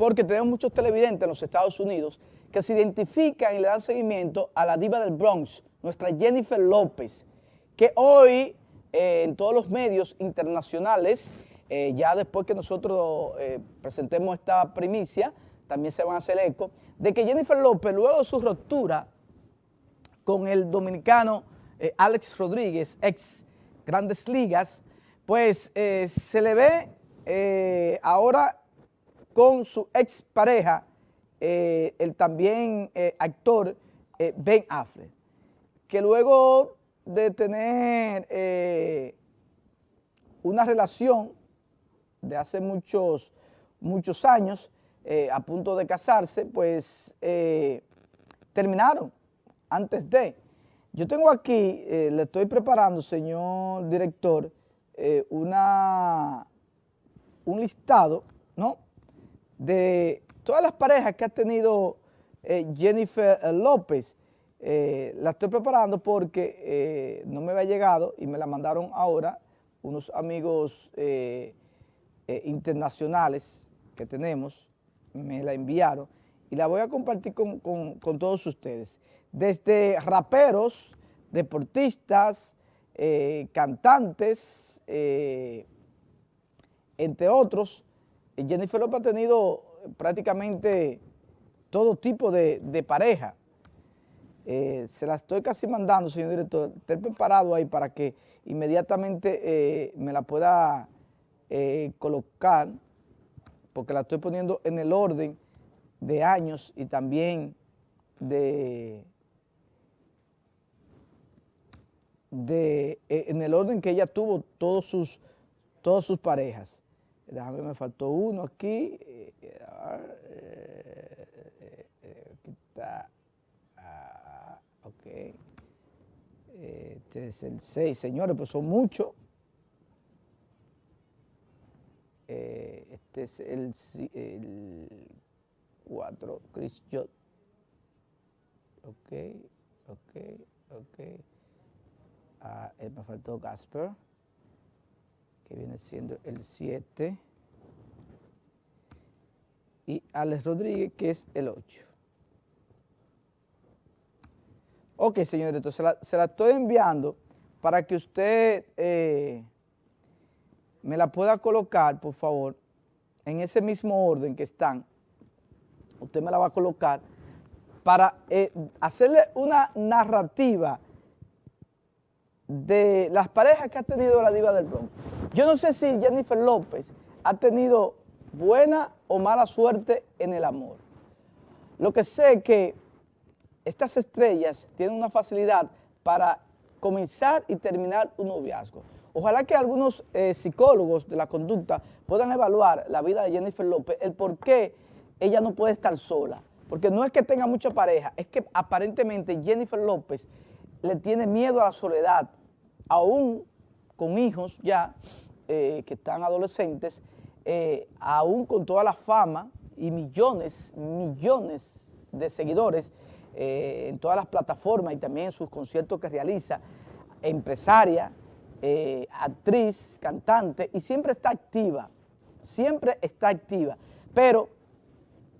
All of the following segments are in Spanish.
porque tenemos muchos televidentes en los Estados Unidos que se identifican y le dan seguimiento a la diva del Bronx, nuestra Jennifer López, que hoy eh, en todos los medios internacionales, eh, ya después que nosotros eh, presentemos esta primicia, también se van a hacer eco, de que Jennifer López, luego de su ruptura con el dominicano Alex Rodríguez, ex Grandes Ligas, pues se le ve ahora con su expareja, eh, el también eh, actor eh, Ben Affleck, que luego de tener una relación de hace muchos, muchos años, a punto de casarse, pues terminaron antes de. Yo tengo aquí, le estoy preparando, señor director, una, un listado, ¿no?, de todas las parejas que ha tenido eh, Jennifer eh, López, eh, la estoy preparando porque no me había llegado y me la mandaron ahora unos amigos internacionales que tenemos, me la enviaron y la voy a compartir con, todos ustedes. Desde raperos, deportistas, cantantes, entre otros, Jennifer López ha tenido prácticamente todo tipo de, pareja. Eh, se la estoy casi mandando, señor director, esté preparado ahí para que inmediatamente eh, me la pueda eh, colocar, porque la estoy poniendo en el orden de años y también de, de en el orden que ella tuvo todos sus, todas sus parejas. Déjame, me faltó uno aquí. Eh, eh, eh, aquí está. Ah, ok. Este es el 6, señores, pues son muchos. este es el, 4, Chris Jot. Ok, ok, ok. Ah, me faltó Gasper que viene siendo el 7, y Alex Rodríguez, que es el 8. Ok, señor entonces se la, estoy enviando para que usted eh, me la pueda colocar, por favor, en ese mismo orden que están. Usted me la va a colocar para eh, hacerle una narrativa de las parejas que ha tenido la diva del Bronx. Yo no sé si Jennifer López ha tenido buena o mala suerte en el amor. Lo que sé es que estas estrellas tienen una facilidad para comenzar y terminar un noviazgo. Ojalá que algunos eh, psicólogos de la conducta puedan evaluar la vida de Jennifer López, el por qué ella no puede estar sola. Porque no es que tenga mucha pareja, es que aparentemente Jennifer López le tiene miedo a la soledad, aún con hijos ya eh, que están adolescentes, eh, aún con toda la fama y millones, millones de seguidores eh, en todas las plataformas y también en sus conciertos que realiza, empresaria, actriz, cantante, y siempre está activa, siempre está activa, pero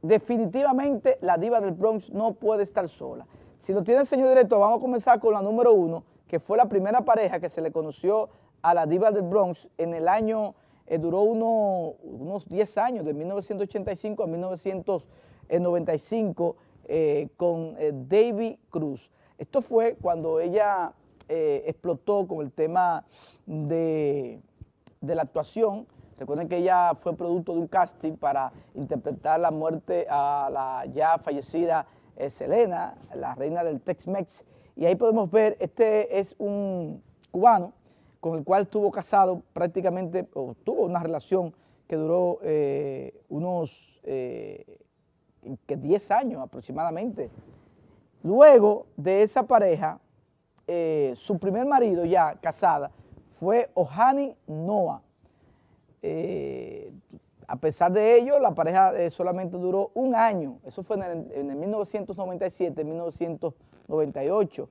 definitivamente la diva del Bronx no puede estar sola. Si lo tiene señor director, vamos a comenzar con la número uno, que fue la primera pareja que se le conoció a la diva del Bronx en el año, eh, duró unos 10 años, de 1985 a 1995, eh, con eh, David Cruz. Esto fue cuando ella explotó con el tema de, de la actuación, Recuerden que ella fue producto de un casting para interpretar la muerte a la ya fallecida Selena, la reina del Tex-Mex. Y ahí podemos ver, este es un cubano con el cual estuvo casado prácticamente, o tuvo una relación que duró eh, unos eh, 10 años aproximadamente. Luego de esa pareja, eh, su primer marido ya casada fue Ohani Noah. Eh, a pesar de ello, la pareja solamente duró un año, eso fue en el, en el 1997, 1998.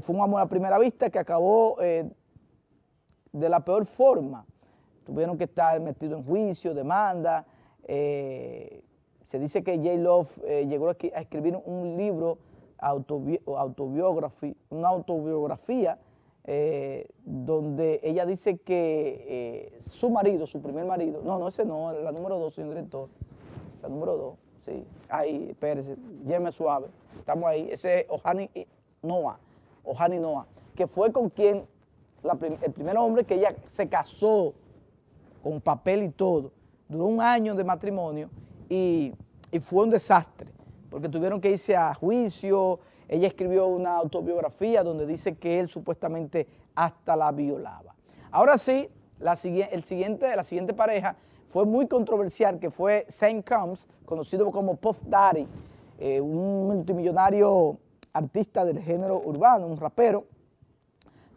fue un amor a primera vista que acabó de la peor forma. Tuvieron que estar metidos en juicio, demanda, eh, Se dice que J. Love eh, llegó a escribir un libro autobiografía, una autobiografía eh, donde ella dice que eh, su marido, su primer marido, no, no, ese no, la número dos, señor director, la número dos, sí, ahí, espérese, llame suave, estamos ahí, ese es Ohani Noah, Ohani Noah, que fue con quien, el primer hombre que ella se casó con papel y todo, duró un año de matrimonio y, fue un desastre porque tuvieron que irse a juicio, ella escribió una autobiografía donde dice que él supuestamente hasta la violaba. Ahora sí, la, el siguiente, la siguiente pareja fue muy controversial, que fue Saint Combs, conocido como Puff Daddy, eh, un multimillonario artista del género urbano, un rapero.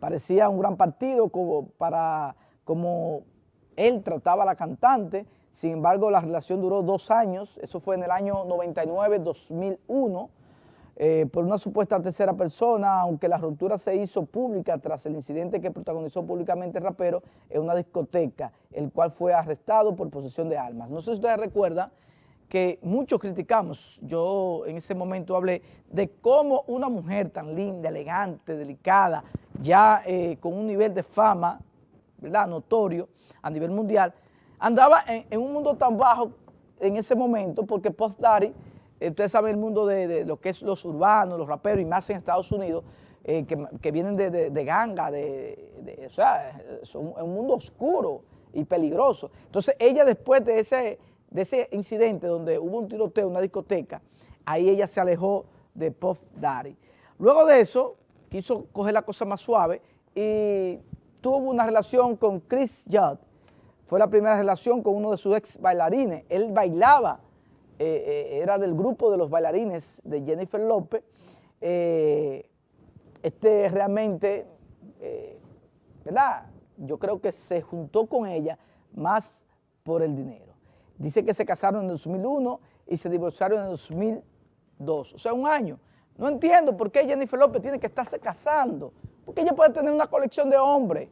Parecía un gran partido como, para, como él trataba a la cantante, sin embargo, la relación duró dos años, eso fue en el año 99-2001, eh, por una supuesta tercera persona, aunque la ruptura se hizo pública tras el incidente que protagonizó públicamente el rapero en una discoteca, el cual fue arrestado por posesión de armas. No sé si ustedes recuerdan que muchos criticamos, yo en ese momento hablé de cómo una mujer tan linda, elegante, delicada, ya eh, con un nivel de fama, ¿verdad?, notorio a nivel mundial, andaba en, un mundo tan bajo en ese momento porque Puff Daddy, eh, ustedes saben el mundo de, lo que es los urbanos, los raperos y más en Estados Unidos, eh, que, vienen de, ganga, de, o sea, es un, mundo oscuro y peligroso. Entonces ella después de ese, de ese incidente donde hubo un tiroteo en una discoteca, ahí ella se alejó de Puff Daddy. Luego de eso, quiso coger la cosa más suave y tuvo una relación con Chris Judd, fue la primera relación con uno de sus ex bailarines. Él bailaba, eh, eh, era del grupo de los bailarines de Jennifer López. Eh, este realmente, ¿verdad? Yo creo que se juntó con ella más por el dinero. Dice que se casaron en 2001 y se divorciaron en 2002, o sea, un año. No entiendo por qué Jennifer López tiene que estarse casando, porque ella puede tener una colección de hombres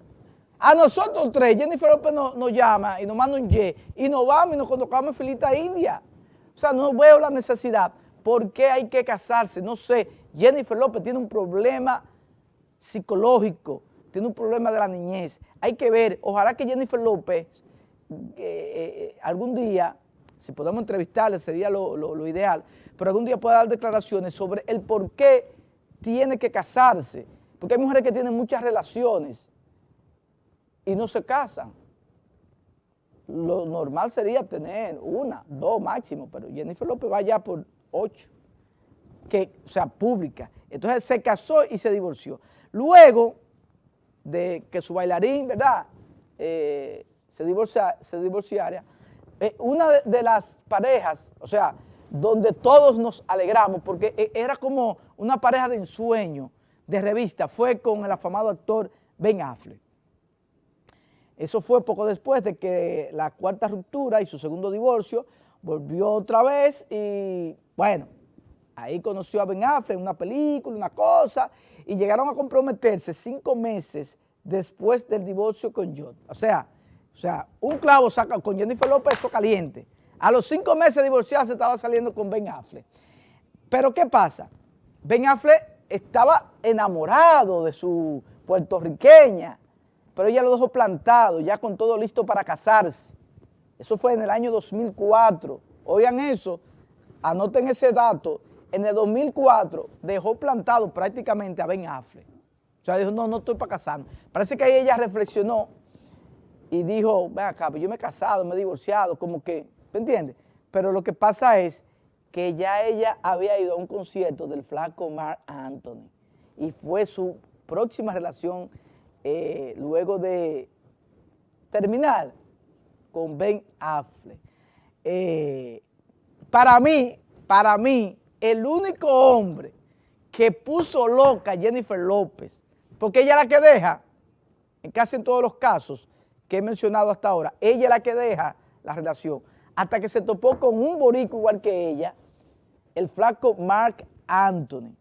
a nosotros tres, Jennifer López nos, llama y nos manda un Y y nos vamos y nos colocamos en filita india. O sea, no veo la necesidad. ¿Por qué hay que casarse? No sé. Jennifer López tiene un problema psicológico, tiene un problema de la niñez. Hay que ver, ojalá que Jennifer López eh, eh, algún día, si podemos entrevistarle sería lo ideal, pero algún día pueda dar declaraciones sobre el por qué tiene que casarse. Porque hay mujeres que tienen muchas relaciones y no se casan. Lo normal sería tener una, dos máximo, pero Jennifer López va ya por ocho, que, o sea, pública. Entonces se casó y se divorció. Luego de que su bailarín, ¿verdad?, eh, se, divorcia, se divorciara, eh, una de, de las parejas, o sea, donde todos nos alegramos, porque e, era como una pareja de ensueño, de revista, fue con el afamado actor Ben Affleck. Eso fue poco después de que la cuarta ruptura y su segundo divorcio volvió otra vez y bueno, ahí conoció a Ben Affleck una película, una cosa, y llegaron a comprometerse cinco meses después del divorcio con Judd. O sea, o sea, un clavo saca con Jennifer López eso caliente. A los cinco meses de divorciarse estaba saliendo con Ben Affleck. Pero ¿qué pasa? Ben Affleck estaba enamorado de su puertorriqueña, pero ella lo dejó plantado, ya con todo listo para casarse. Eso fue en el año 2004. Oigan eso, anoten ese dato. En el 2004 dejó plantado prácticamente a Ben Affleck. O sea, dijo, no, no estoy para casarme. Parece que ahí ella reflexionó y dijo, ven acá, pues yo me he casado, me he divorciado, como que, ¿me entiendes? Pero lo que pasa es que ya ella había ido a un concierto del flaco Mark Anthony y fue su próxima relación eh, luego de terminar con Ben Affleck. Eh, para mí, para mí, el único hombre que puso loca a Jennifer López, porque ella es la que deja, en casi en todos los casos que he mencionado hasta ahora, ella es la que deja la relación, hasta que se topó con un borico igual que ella, el flaco Mark Anthony.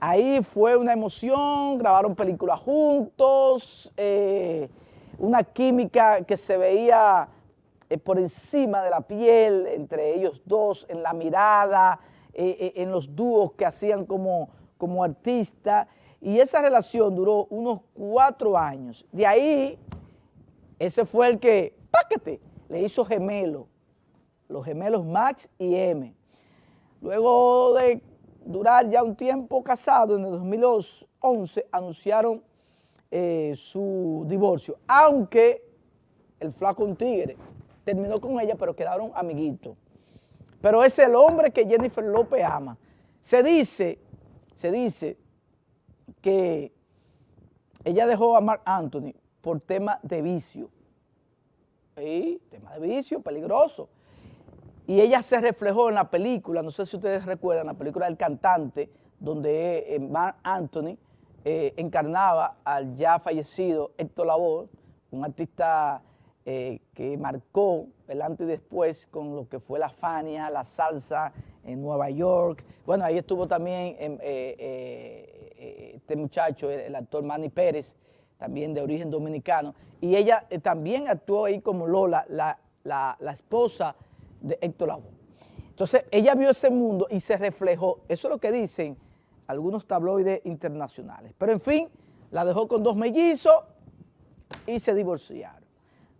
Ahí fue una emoción, grabaron películas juntos, eh, una química que se veía eh, por encima de la piel entre ellos dos, en la mirada, eh, en los dúos que hacían como, como y esa relación duró unos cuatro años. De ahí, ese fue el que, páquete, le hizo gemelo, los gemelos Max y M. Luego de durar ya un tiempo casado, en el 2011 anunciaron eh, su divorcio, aunque el flaco un tigre terminó con ella, pero quedaron amiguitos. Pero es el hombre que Jennifer López ama. Se dice, se dice que ella dejó a Mark Anthony por tema de vicio. Sí, tema de vicio, peligroso. Y ella se reflejó en la película, no sé si ustedes recuerdan, la película del cantante, donde eh, Mark Anthony eh, encarnaba al ya fallecido Héctor Lavoe, un artista eh, que marcó el antes y después con lo que fue la Fania, la salsa en Nueva York. Bueno, ahí estuvo también este muchacho, el, actor Manny Pérez, también de origen dominicano, y ella también actuó ahí como Lola, la, la esposa de Héctor Lavoe. Entonces, ella vio ese mundo y se reflejó. Eso es lo que dicen algunos tabloides internacionales. Pero, en fin, la dejó con dos mellizos y se divorciaron.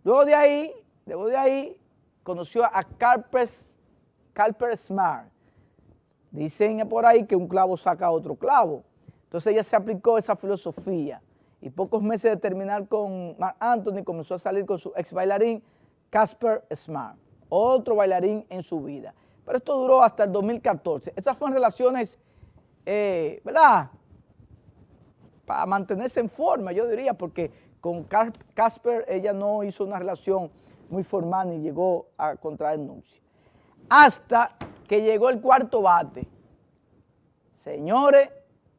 Luego de ahí, luego de ahí, conoció a Carper Smart. Dicen por ahí que un clavo saca otro clavo. Entonces ella se aplicó esa filosofía y pocos meses de terminar con Mark Anthony comenzó a salir con su ex bailarín Casper Smart otro bailarín en su vida. Pero esto duró hasta el 2014. Estas fueron relaciones, eh, ¿verdad? Para mantenerse en forma, yo diría, porque con Casper ella no hizo una relación muy formal ni llegó a contraer nupcia. Hasta que llegó el cuarto bate. Señores,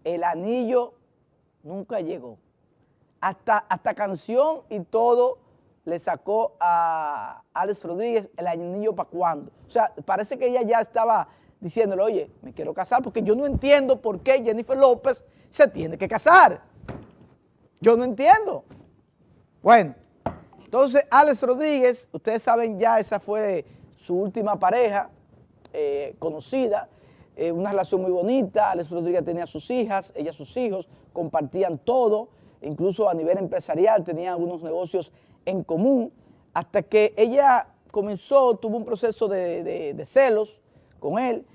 el anillo nunca llegó. Hasta, hasta canción y todo le sacó a Alex Rodríguez el anillo para cuándo. O sea, parece que ella ya estaba diciéndole, oye, me quiero casar porque yo no entiendo por qué Jennifer López se tiene que casar. Yo no entiendo. Bueno, entonces Alex Rodríguez, ustedes saben ya, esa fue su última pareja eh, conocida, eh, una relación muy bonita, Alex Rodríguez tenía sus hijas, ella sus hijos, compartían todo, incluso a nivel empresarial tenían algunos negocios en común, hasta que ella comenzó, tuvo un proceso de, celos con él,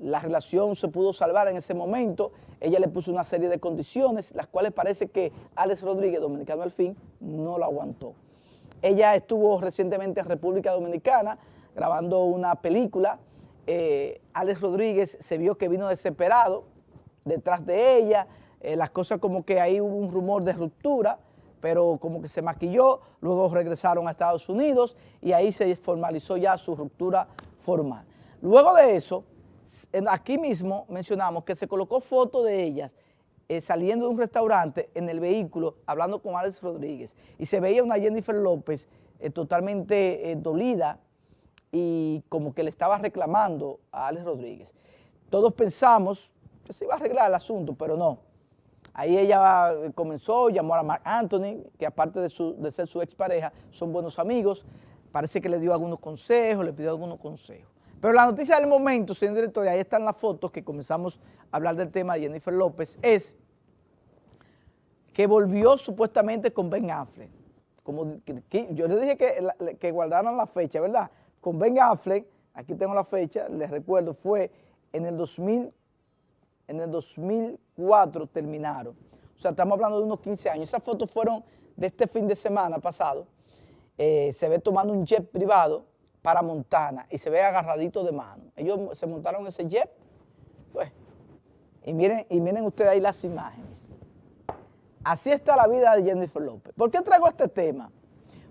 la relación se pudo salvar en ese momento, ella le puso una serie de condiciones, las cuales parece que Alex Rodríguez, dominicano al fin, no lo aguantó. Ella estuvo recientemente en República Dominicana grabando una película, eh, Alex Rodríguez se vio que vino desesperado detrás de ella, eh, las cosas como que ahí hubo un rumor de ruptura, pero como que se maquilló, luego regresaron a Estados Unidos y ahí se formalizó ya su ruptura formal. Luego de eso, aquí mismo mencionamos que se colocó foto de ellas eh, saliendo de un restaurante en el vehículo, hablando con Alex Rodríguez, y se veía una Jennifer López eh, totalmente dolida y como que le estaba reclamando a Alex Rodríguez. Todos pensamos que se iba a arreglar el asunto, pero no. Ahí ella comenzó, llamó a Mark Anthony, que aparte de, ser su expareja, son buenos amigos. Parece que le dio algunos consejos, le pidió algunos consejos. Pero la noticia del momento, señor director, ahí están las fotos que comenzamos a hablar del tema de Jennifer López, es que volvió supuestamente con Ben Affleck. Como yo le dije que, que guardaran la fecha, ¿verdad? Con Ben Affleck, aquí tengo la fecha, les recuerdo, fue en el 2000 en el 2004 terminaron. O sea, estamos hablando de unos 15 años. Esas fotos fueron de este fin de semana pasado. Eh, se ve tomando un jet privado para Montana y se ve agarradito de mano. Ellos se montaron ese jet. Pues, y miren, y miren ustedes ahí las imágenes. Así está la vida de Jennifer López. ¿Por qué traigo este tema?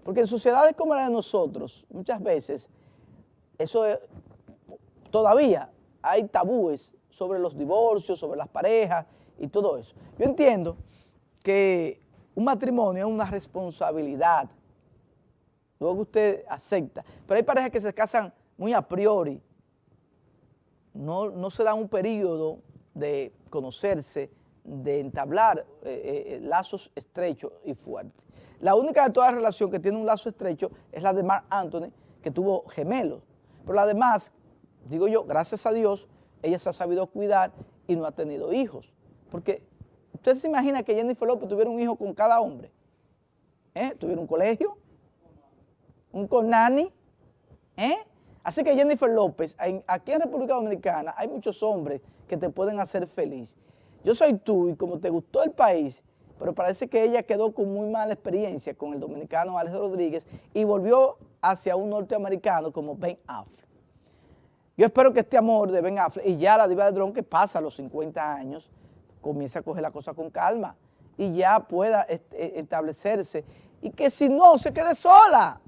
Porque en sociedades como la de nosotros, muchas veces, eso todavía hay tabúes sobre los divorcios, sobre las parejas y todo eso. Yo entiendo que un matrimonio es una responsabilidad, luego usted acepta, pero hay parejas que se casan muy a priori, no, no se dan un periodo de conocerse, de entablar eh, eh, lazos estrechos y fuertes. La única de toda la relación que tiene un lazo estrecho es la de Mark Anthony, que tuvo gemelos. Pero además, digo yo, gracias a Dios, ella se ha sabido cuidar y no ha tenido hijos. Porque usted se imagina que Jennifer López tuviera un hijo con cada hombre. ¿Eh? Tuviera un colegio, un conani, ¿eh? Así que Jennifer López, aquí en República Dominicana hay muchos hombres que te pueden hacer feliz. Yo soy tú y como te gustó el país, pero parece que ella quedó con muy mala experiencia con el dominicano Alex Rodríguez y volvió hacia un norteamericano como Ben Affleck. Yo espero que este amor de Ben Affleck y ya la diva de dron que pasa los 50 años, comience a coger la cosa con calma y ya pueda e, establecerse y que si no se quede sola.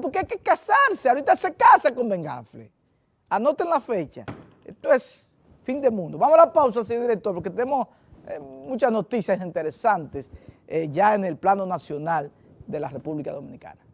Porque, hay que casarse. Ahorita se casa con Ben Affleck. Anoten la fecha. Esto es fin de mundo. Vamos a la pausa, señor director, porque tenemos eh, muchas noticias interesantes eh, ya en el plano nacional de la República Dominicana.